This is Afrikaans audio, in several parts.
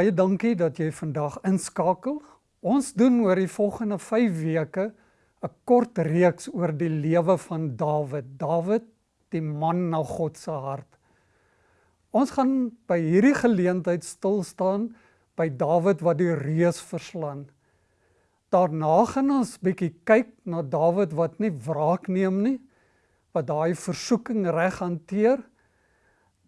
Baie dankie dat jy vandag inskakel. Ons doen oor die volgende 5 weke 'n kort reeks oor die lewe van Dawid. Dawid, die man na God se hart. Ons gaan by hierdie geleentheid stil staan by Dawid wat die reus verslaan. Daarna gaan ons bietjie kyk na Dawid wat nie wraak neem nie, wat daai versoeking reg hanteer.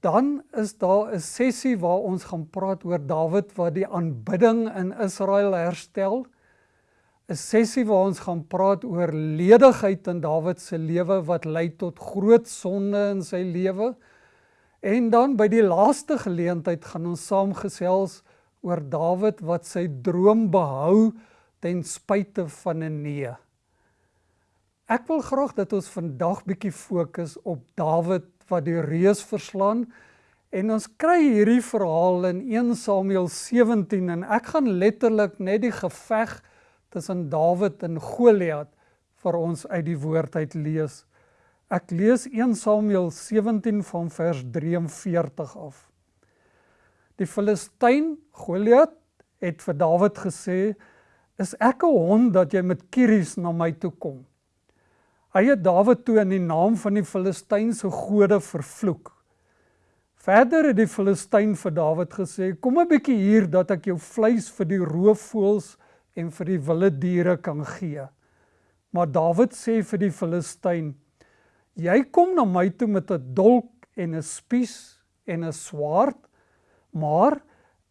Dan is daar 'n sessie waar ons gaan praat oor Dawid wat die aanbidding in Israel herstel. 'n Sessie waar ons gaan praat oor ledigheid in Dawid se lewe wat lei tot groot sonde in sy lewe. En dan by die laaste geleentheid gaan ons saamgesels oor Dawid wat sy droom behou ten spyte van 'n nee. Ek wil graag dat ons vandag bietjie fokus op Dawid wat die reus verslaan en ons kry hierdie verhaal in 1 Samuel 17 en ek gaan letterlik net die geveg tussen Dawid en Goliat vir ons uit die woord uit lees. Ek lees 1 Samuel 17 van vers 43 af. Die Filistyn Goliat het vir Dawid gesê: "Is ek 'n hond dat jy met kieries na my toe kom?" Hy het Dawid toe in die naam van die Filistynse gode vervloek. Verder het die Filistyn vir Dawid gesê: "Kom 'n bietjie hier dat ek jou vleis vir die roofvoëls en vir die wilde diere kan gee." Maar Dawid sê vir die Filistyn: Jy kom na my toe met 'n dolk en 'n spies en 'n swaard, maar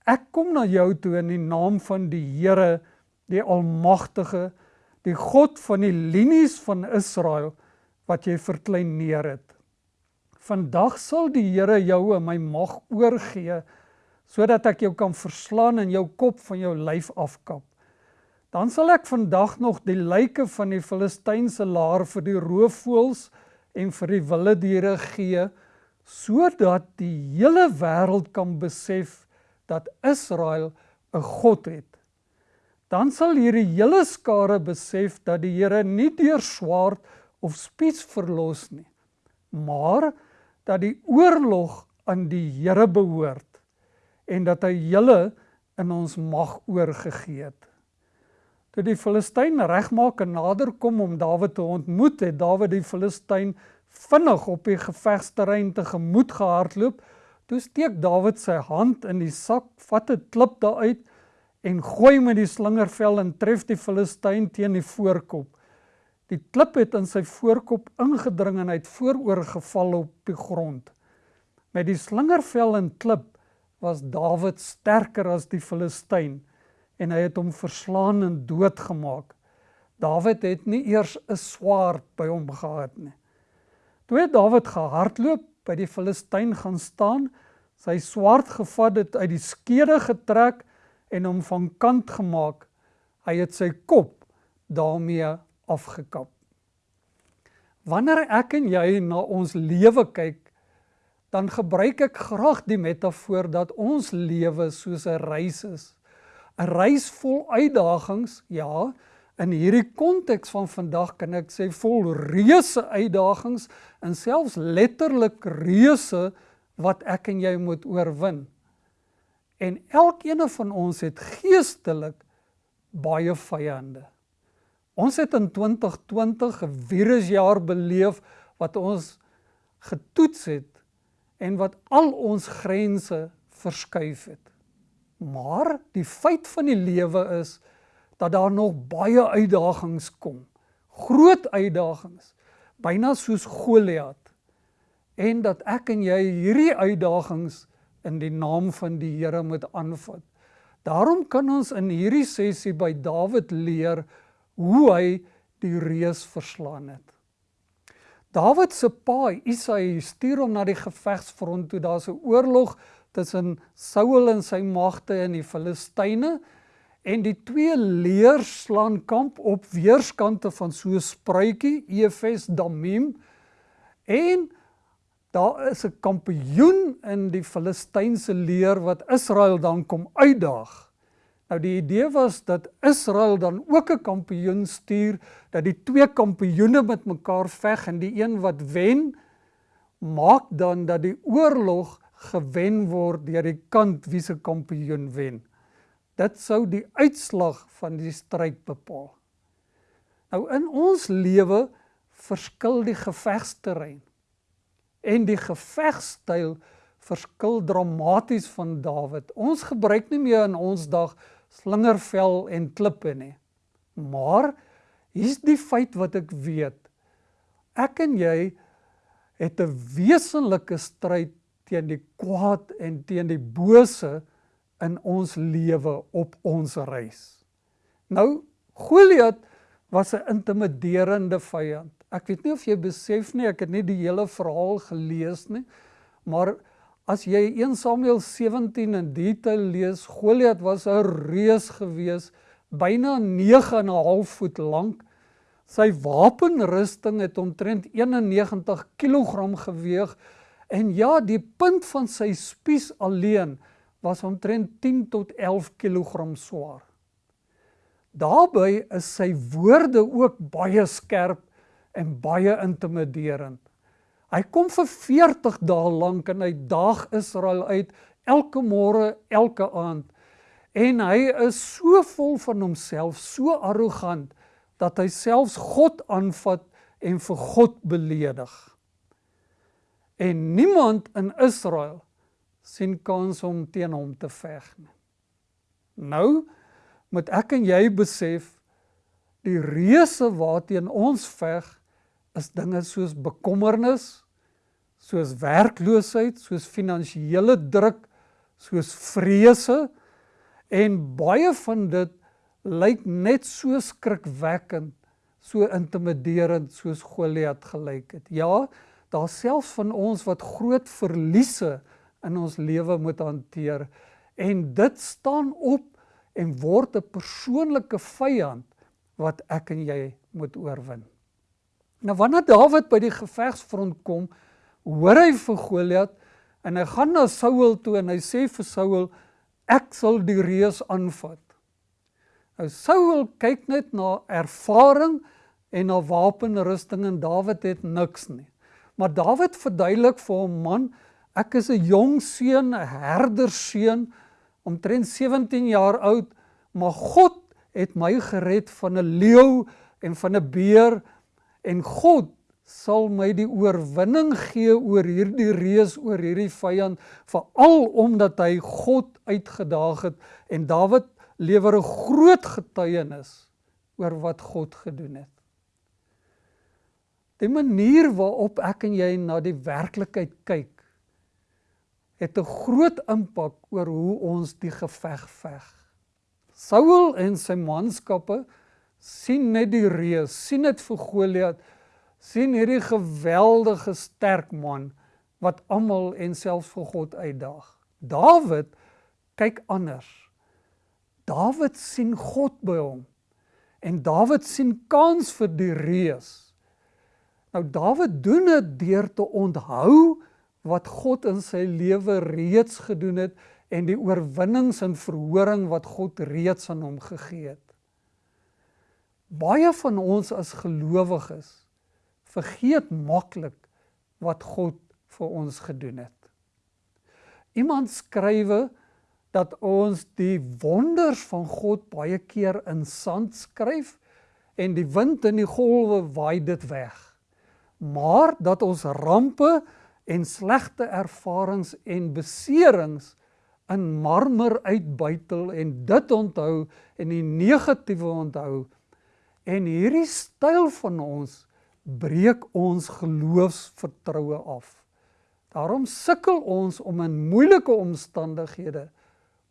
ek kom na jou toe in die naam van die Here, die Almagtige, die God van die linies van Israel wat jy verkleineer het. Vandag sal die Here jou in my mag oorgee sodat ek jou kan verslaan en jou kop van jou lyf afkap. Dan sal ek vandag nog die lyke van die Filistynse laar vir die roofvoëls en vir die wilde diere gee sodat die hele wêreld kan besef dat Israel 'n God het. Dan sal hierdie hele skare besef dat die Here nie deur swaard of spies verlos nie, maar dat die oorlog aan die Here behoort en dat hy julle in ons mag oorgegee het. Toe die Filistyn regmaak en nader kom om Dawid te ontmoet, het Dawid die Filistyn vinnig op die gevegsterrein te gemoed gehardloop. Toe steek Dawid sy hand in die sak, vat 'n klip daaruit en gooi met die slingervel en tref die Filistyn teen die voorkop. Die klip het in sy voorkop ingedring en hy het vooroor geval op die grond. Met die slingervel en klip was Dawid sterker as die Filistyn en hy het hom verslaan en doodgemaak. Dawid het nie eers 'n swaard by hom gehad nie. Toe het Dawid gehardloop by die Filistyn gaan staan, sy swaard gevat het uit die skede getrek en hom van kant gemaak. Hy het sy kop daarmee afgekap. Wanneer ek en jy na ons lewe kyk, dan gebruik ek graag die metafoor dat ons lewe soos 'n reis is. 'n reis vol uitdagings, ja. In hierdie konteks van vandag kan ek sê vol reuse uitdagings en selfs letterlik reuse wat ek en jy moet oorwin. En elkeen van ons het geestelik baie vyande. Ons het in 2020 'n virusjaar beleef wat ons getoets het en wat al ons grense verskuif het. Maar die feit van die lewe is dat daar nog baie uitdagings kom. Groot uitdagings, byna soos Goliat. En dat ek en jy hierdie uitdagings in die naam van die Here moet aanvat. Daarom kan ons in hierdie sessie by Dawid leer hoe hy die reus verslaan het. Dawid se pa, Isaai, stuur hom na die gevegsfront toe daar's 'n oorlog tussen Saul en sy magte en die Filistyne en die twee leers slaan kamp op weerskante van so 'n spruitjie Efes Damim en daar is 'n kampioen in die Filistynse leer wat Israel dan kom uitdaag. Nou die idee was dat Israel dan ook 'n kampioen stuur dat die twee kampioene met mekaar veg en die een wat wen maak dan dat die oorlog gewen word deur die kant wie se kampioen wen. Dit sou die uitslag van die stryd bepaal. Nou in ons lewe verskil die gevegsterrein en die gevegstyl verskil dramaties van Dawid. Ons gebruik nie meer in ons dag slingervel en klippe nie. Maar hier's die feit wat ek weet. Ek en jy het 'n wesenlike stryd teen die kwaad en teen die bose in ons lewe op ons reis. Nou Goliat was 'n intimiderende vyand. Ek weet nie of jy besef nie, ek het nie die hele verhaal gelees nie, maar as jy 1 Samuel 17 in detail lees, Goliat was 'n reus gewees, byna 9 en 'n half voet lank. Sy wapenrusting het omtrent 91 kg geweeg en ja, die punt van sy spies alleen was omtrent 10 tot 11 kg swaar. Daarbey is sy woorde ook baie skerp en baie intimiderend. Hy kom vir 40 dae lank en hy daag Israel uit elke môre, elke aand. En hy is so vol van homself, so arrogant dat hy selfs God aanvat en vir God beledig. En niemand in Israel sien kans om teen hom te veg nie. Nou moet ek en jy besef die reuse waarteen ons veg is dinge soos bekommernis, soos werkloosheid, soos finansiële druk, soos vrese en baie van dit lyk net so skrikwekkend, so intimiderend soos Goliat gelyk het. Ja, daar selfs van ons wat groot verliese in ons lewe moet hanteer en dit staan op en word 'n persoonlike vyand wat ek en jy moet oorwin. Nou wanneer Dawid by die gevegsfront kom, hoor hy vir Goliat en hy gaan na Saul toe en hy sê vir Saul ek sal die reus aanvat. Nou Saul kyk net na ervaring en na wapenrusting en Dawid het niks nie. Maar Dawid verduidelik vir hom man, ek is 'n jong seun, 'n herderseun, omtrent 17 jaar oud, maar God het my gered van 'n leeu en van 'n beer en God sal my die oorwinning gee oor hierdie reus oor hierdie vyand veral omdat hy God uitgedaag het en Dawid lewer 'n groot getuienis oor wat God gedoen het. Die manier waarop ek en jy na die werklikheid kyk het 'n groot impak oor hoe ons die geveg veg. Saul en sy manskappe sien net die reus, sien dit vir Goliat, sien hierdie geweldige sterk man wat almal en selfs vir God uitdaag. Dawid kyk anders. Dawid sien God by hom. En Dawid sien kans vir die reus. Nou Dawid doen dit deur te onthou wat God in sy lewe reeds gedoen het en die oorwinnings en verhoring wat God reeds aan hom gegee het. Baie van ons as gelowiges vergeet maklik wat God vir ons gedoen het. Iemand skrywe dat ons die wonders van God baie keer in sand skryf en die wind en die golwe waai dit weg. Maar dat ons rampe en slegte ervarings en beserings in marmer uitbuitel en dit onthou en die negatiewe onthou en hierdie styl van ons breek ons geloofsvertroue af. Daarom sukkel ons om in moeilike omstandighede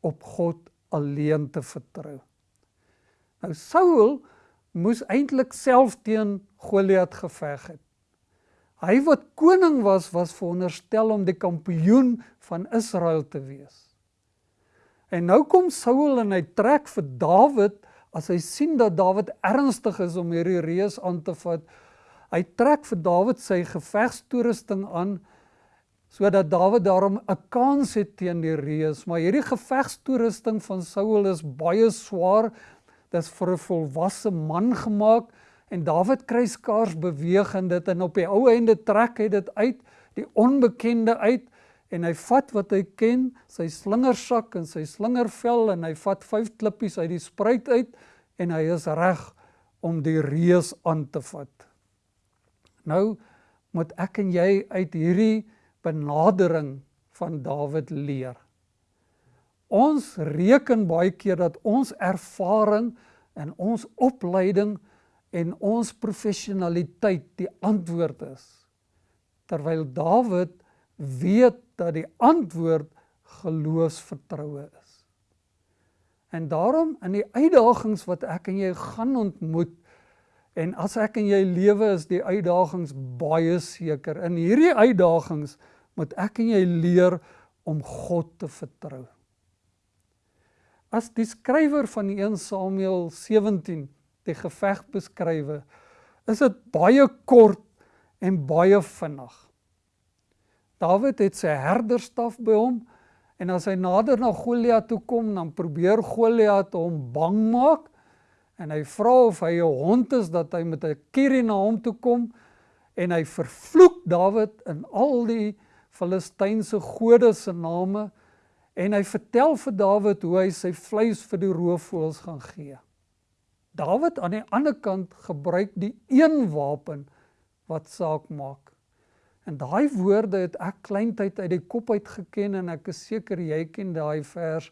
op God alleen te vertrou. Nou Saul moes eintlik self teen Goliat geveg het. Hy wat koning was, was veronderstel om die kampioen van Israel te wees. En nou kom Saul en hy trek vir Dawid as hy sien dat Dawid ernstig is om hierdie reus aan te vat. Hy trek vir Dawid sy gevegstoerusting aan sodat Dawid daarom 'n kans het teen die reus, maar hierdie gevegstoerusting van Saul is baie swaar. Dit is vir 'n volwasse man gemaak en Dawid kry skaars beweeg in dit en op die ou einde trek hy dit uit die onbekende uit en hy vat wat hy ken, sy slingersak en sy slingervel en hy vat vyf klippies uit die spruit uit en hy is reg om die reus aan te vat. Nou moet ek en jy uit hierdie benadering van Dawid leer. Ons reken baie keer dat ons ervaring en ons opleiding en ons professionaliteit die antwoord is. Terwyl Dawid weet dat die antwoord geloofsvertroue is. En daarom in die uitdagings wat ek en jy gaan ontmoet en as ek en jy lewe is die uitdagings baie seker. In hierdie uitdagings moet ek en jy leer om God te vertrou. As die skrywer van 1 Samuel 17 die geveg beskrywe, is dit baie kort en baie vinnig. Dawid het sy herderstaf by hom en as hy nader na Goliat toe kom, dan probeer Goliat hom bang maak en hy vra of hy 'n hond is dat hy met 'n kierie na hom toe kom en hy vervloek Dawid in al die Filistynse gode se name en hy vertel vir Dawid hoe hy sy vleis vir die roofvoëls gaan gee. Dawid aan die ander kant gebruik die een wapen wat saak maak. En daai woorde het ek kleintyd uit die kop uit geken en ek is seker jy ken daai vers.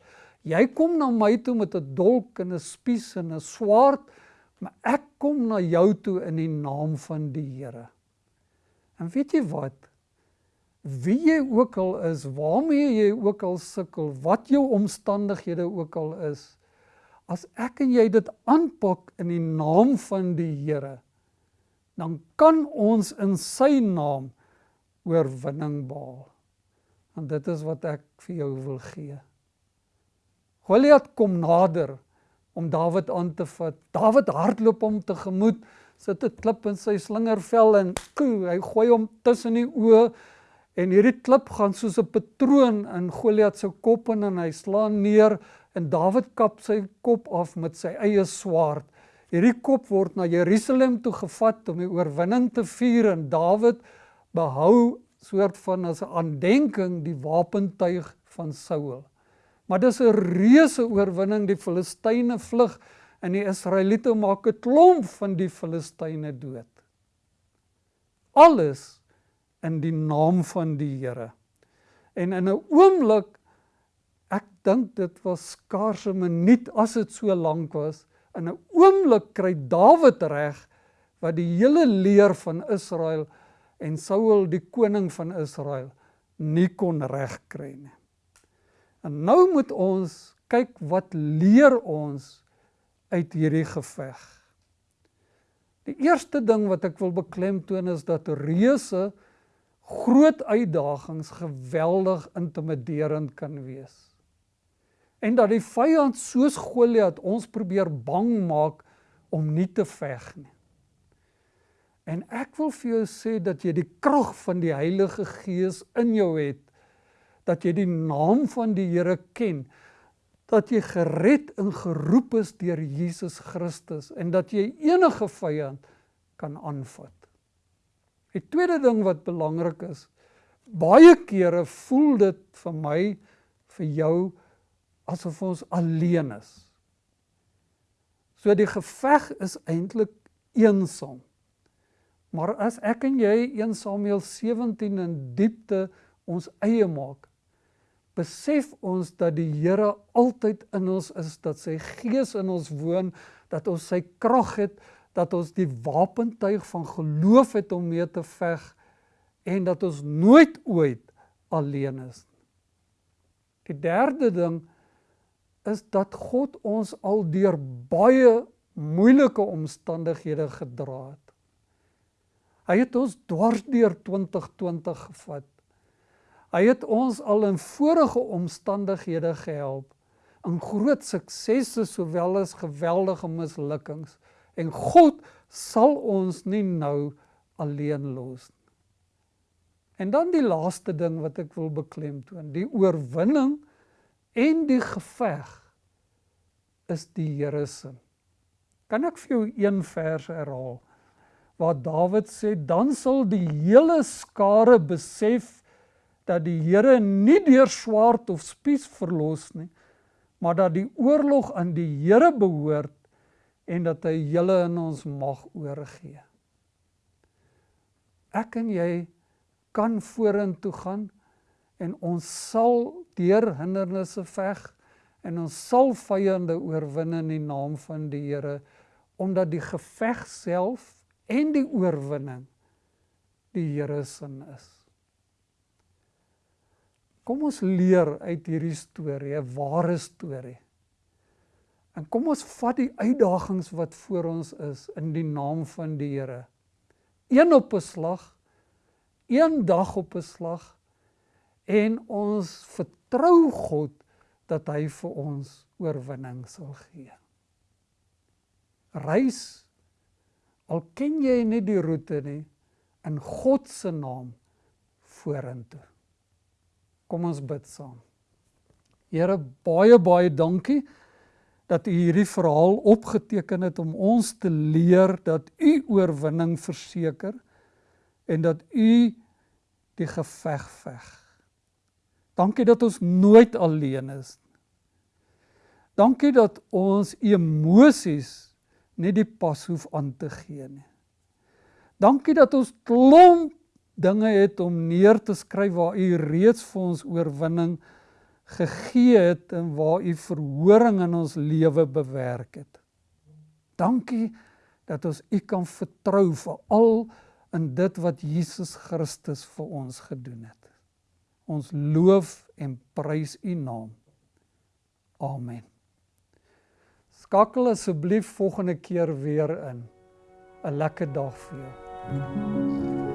Jy kom na my toe met 'n dolk en 'n spies en 'n swaard, maar ek kom na jou toe in die naam van die Here. En weet jy wat? Wie jy ook al is, waarmee jy ook al sukkel, wat jou omstandighede ook al is, as ek en jy dit aanpak in die naam van die Here, dan kan ons in sy naam oorwinning behaal. En dit is wat ek vir jou wil gee. Goliat kom nader om Dawid aan te vat. Dawid hardloop hom tegemoet, sit 'n klip in sy slingervel en koe, hy gooi hom tussen die oë en hierdie klip gaan soos 'n patroon in Goliat se kop in en hy slaan neer en Dawid kap sy kop af met sy eie swaard. Hierdie kop word na Jerusalem toe gevat om die oorwinning te vier en Dawid behou soort van as 'n aandenking die wapentuig van Saul. Maar dis 'n reuse oorwinning die Filistyne vlug en die Israeliete maak 'n klomp van die Filistyne dood. Alles in die naam van die Here. En in 'n oomblik ek dink dit was skaars 'n minuut as dit so lank was, in 'n oomblik kry Dawid reg wat die hele leer van Israel en Saul die koning van Israel nie kon regkry nie. En nou moet ons kyk wat leer ons uit hierdie geveg. Die eerste ding wat ek wil beklemtoon is dat reuse groot uitdagings geweldig intimiderend kan wees. En dat die vyand soos Goliat ons probeer bang maak om nie te veg nie. En ek wil vir jou sê dat jy die krag van die Heilige Gees in jou het, dat jy die naam van die Here ken, dat jy gered en geroep is deur Jesus Christus en dat jy enige vyand kan aanvat. Die tweede ding wat belangrik is, baie kere voel dit vir my vir jou asof ons alleen is. So die geveg is eintlik eensaam. Maar as ek en jy 1 Samuel 17 in diepte ons eie maak, besef ons dat die Here altyd in ons is, dat sy gees in ons woon, dat ons sy krag het, dat ons die wapentuig van geloof het om mee te veg en dat ons nooit ooit alleen is. Die derde ding is dat God ons al deur baie moeilike omstandighede gedra het. Hy het ons dwars deur 2020 gevat. Hy het ons al in vorige omstandighede gehelp in groot suksesse sowel as geweldige mislukkings en God sal ons nie nou alleen los nie. En dan die laaste ding wat ek wil beklemtoon, die oorwinning en die geveg is die Here se. Kan ek vir jou een vers herhaal? Waar Dawid sê dan sal die hele skare besef dat die Here nie deur swaard of spies verlos nie, maar dat die oorlog aan die Here behoort en dat hy julle in ons mag oorgee. Ek en jy kan vorentoe gaan en ons sal deur hindernisse veg en ons sal vyande oorwin in die naam van die Here omdat die geveg self en die oorwinning die Here se is. Kom ons leer uit hierdie storie, 'n ware storie. En kom ons vat die uitdagings wat voor ons is in die naam van die Here. Een op 'n slag, een dag op 'n slag en ons vertrou God dat hy vir ons oorwinning sal gee. Reis al ken jy nie die roete nie in God se naam vorentoe. Kom ons bid saam. Here baie baie dankie dat u hierdie verhaal opgeteken het om ons te leer dat u oorwinning verseker en dat u die geveg veg. Dankie dat ons nooit alleen is. Dankie dat ons emosies nie die pas hoef aan te gee nie. Dankie dat ons klomp dinge het om neer te skryf waar u reeds vir ons oorwinning gegee het en waar u verhoring in ons lewe bewerk het. Dankie dat ons u kan vertrou vir al in dit wat Jesus Christus vir ons gedoen het. Ons loof en prys u naam. Amen. Skakel asseblief volgende keer weer in. 'n Lekker dag vir jou.